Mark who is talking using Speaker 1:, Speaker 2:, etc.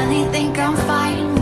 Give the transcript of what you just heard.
Speaker 1: I think I'm fine